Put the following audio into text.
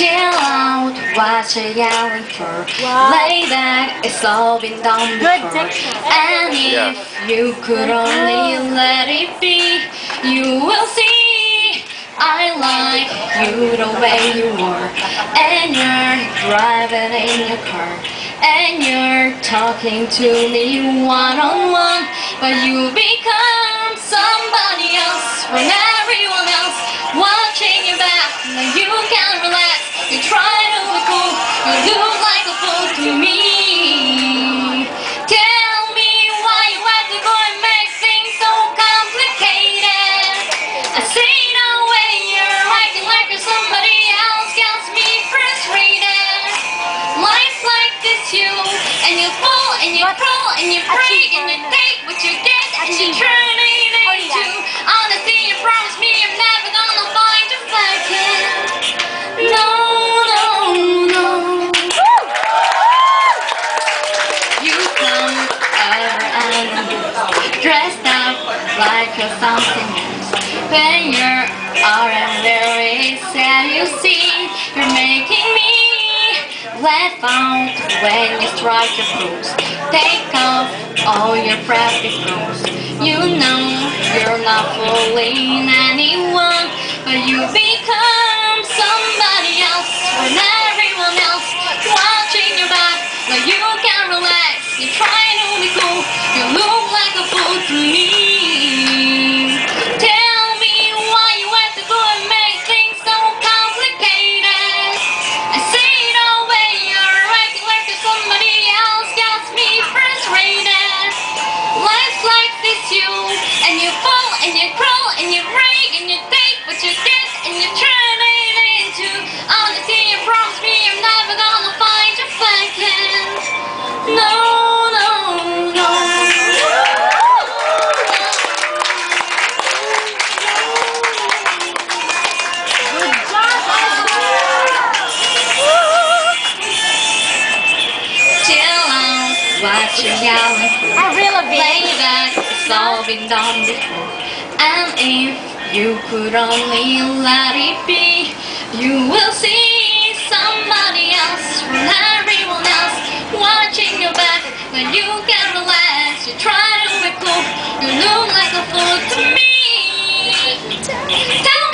Chill out, what you yelling for? Wow. Lay back, it's all been done before. And if you could only let it be, you will see. I like you the way you are, and you're driving in your car, and you're talking to me one on one, but you become somebody else when everyone you try to cool, you look like a fool to me. Tell me why you have to go and make things so complicated. I see no way you're acting like you're somebody else gets me frustrated. Life's like this, you and you fall and you crawl and you break and you take what you get and you turn dressed up like you're something else. When you're out and very sad, you see you're making me laugh out when you strike your pose. Take off all your practice clothes. You know you're not fooling anyone, but you become you be cool, you look like a fool to me. Tell me why you have to go and make things so complicated. I see way you're acting like somebody else me frustrated. Life's like this, you and you fall and you crawl you yelling? I really big. back, it's all been done before. And if you could only let it be, you will see somebody else from everyone else watching your back. When you can relax, you try to be cool, you look like a fool to me. Tell